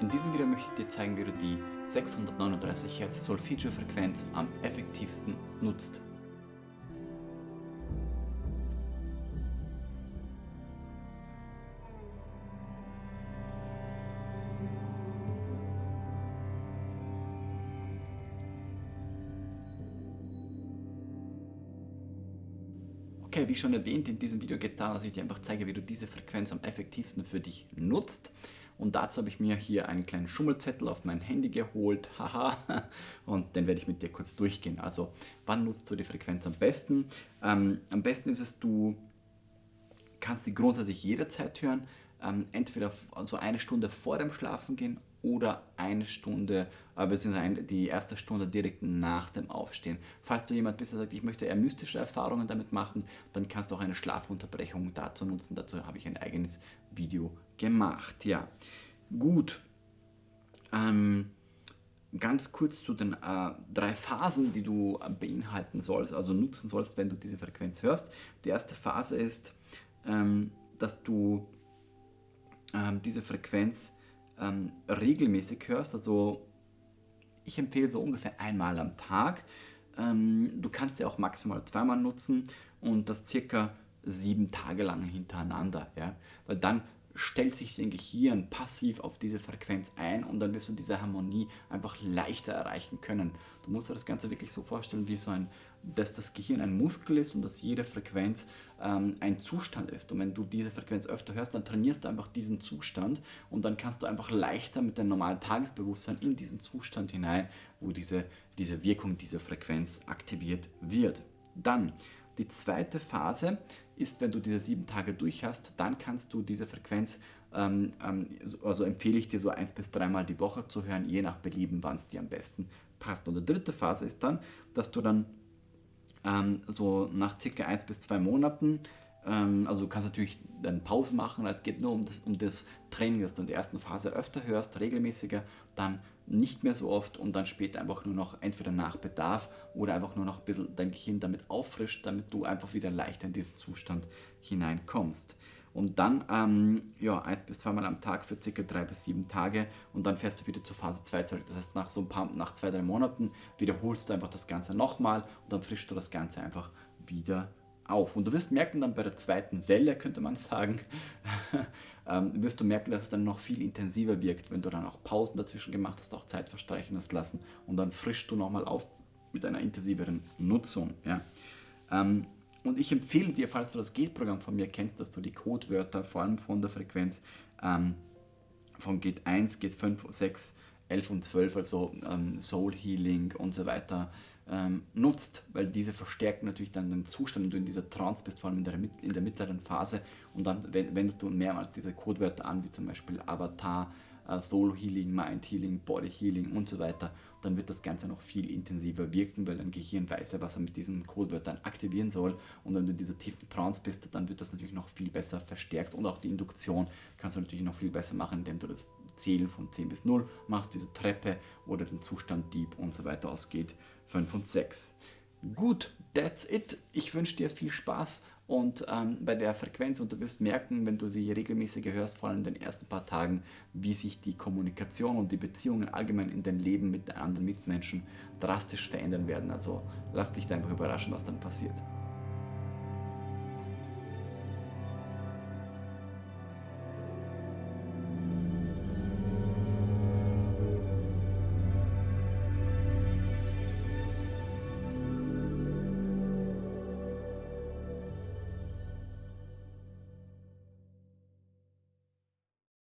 In diesem Video möchte ich dir zeigen, wie du die 639 Hz Solfeggio-Frequenz am effektivsten nutzt. Okay, wie schon erwähnt, in diesem Video geht es darum, dass ich dir einfach zeige, wie du diese Frequenz am effektivsten für dich nutzt. Und dazu habe ich mir hier einen kleinen Schummelzettel auf mein Handy geholt, haha, und den werde ich mit dir kurz durchgehen. Also, wann nutzt du die Frequenz am besten? Ähm, am besten ist es, du kannst sie grundsätzlich jederzeit hören, ähm, entweder so eine Stunde vor dem Schlafengehen oder eine Stunde, äh, beziehungsweise die erste Stunde direkt nach dem Aufstehen. Falls du jemand bist, der sagt, ich möchte eher mystische Erfahrungen damit machen, dann kannst du auch eine Schlafunterbrechung dazu nutzen. Dazu habe ich ein eigenes Video gemacht. Ja, gut. Ähm, ganz kurz zu den äh, drei Phasen, die du äh, beinhalten sollst, also nutzen sollst, wenn du diese Frequenz hörst. Die erste Phase ist, ähm, dass du ähm, diese Frequenz ähm, regelmäßig hörst, also ich empfehle so ungefähr einmal am Tag. Ähm, du kannst sie auch maximal zweimal nutzen und das circa sieben Tage lang hintereinander, ja? weil dann stellt sich dein Gehirn passiv auf diese Frequenz ein und dann wirst du diese Harmonie einfach leichter erreichen können. Du musst dir das Ganze wirklich so vorstellen, wie so ein, dass das Gehirn ein Muskel ist und dass jede Frequenz ähm, ein Zustand ist. Und wenn du diese Frequenz öfter hörst, dann trainierst du einfach diesen Zustand und dann kannst du einfach leichter mit deinem normalen Tagesbewusstsein in diesen Zustand hinein, wo diese, diese Wirkung dieser Frequenz aktiviert wird. Dann die zweite Phase ist, wenn du diese sieben Tage durch hast, dann kannst du diese Frequenz, ähm, ähm, also empfehle ich dir so eins bis dreimal die Woche zu hören, je nach Belieben, wann es dir am besten passt. Und die dritte Phase ist dann, dass du dann ähm, so nach circa eins bis zwei Monaten also du kannst natürlich dann Pause machen, es geht nur um das, um das Training, dass du in der ersten Phase öfter hörst, regelmäßiger, dann nicht mehr so oft und dann später einfach nur noch entweder nach Bedarf oder einfach nur noch ein bisschen dein Gehirn damit auffrischt, damit du einfach wieder leichter in diesen Zustand hineinkommst. Und dann ähm, ja, eins bis zweimal am Tag für circa drei bis sieben Tage und dann fährst du wieder zur Phase 2 zurück. Das heißt, nach so ein paar, nach zwei, drei Monaten wiederholst du einfach das Ganze nochmal und dann frischst du das Ganze einfach wieder auf. Und du wirst merken dann bei der zweiten Welle, könnte man sagen, ähm, wirst du merken, dass es dann noch viel intensiver wirkt, wenn du dann auch Pausen dazwischen gemacht hast, auch Zeit verstreichen hast lassen und dann frischst du nochmal auf mit einer intensiveren Nutzung. Ja. Ähm, und ich empfehle dir, falls du das Gate-Programm von mir kennst, dass du die Codewörter, vor allem von der Frequenz ähm, von Gate 1, Gate 5, 6, 11 und 12, also ähm, Soul Healing und so weiter, ähm, nutzt, weil diese verstärken natürlich dann den Zustand, wenn du in dieser Trance bist, vor allem in der, in der mittleren Phase und dann wendest du mehrmals diese Codewörter an, wie zum Beispiel Avatar, äh, Soul Healing, Mind Healing, Body Healing und so weiter, dann wird das Ganze noch viel intensiver wirken, weil dein Gehirn weiß ja, was er mit diesen Codewörtern aktivieren soll und wenn du in dieser tiefen Trance bist, dann wird das natürlich noch viel besser verstärkt und auch die Induktion kannst du natürlich noch viel besser machen, indem du das Zählen von 10 bis 0 machst, diese Treppe oder den Zustand Deep und so weiter ausgeht, 5 und 6. Gut, that's it. Ich wünsche dir viel Spaß und ähm, bei der Frequenz und du wirst merken, wenn du sie regelmäßig hörst, vor allem in den ersten paar Tagen, wie sich die Kommunikation und die Beziehungen allgemein in dein Leben mit anderen Mitmenschen drastisch verändern werden. Also lass dich da einfach überraschen, was dann passiert.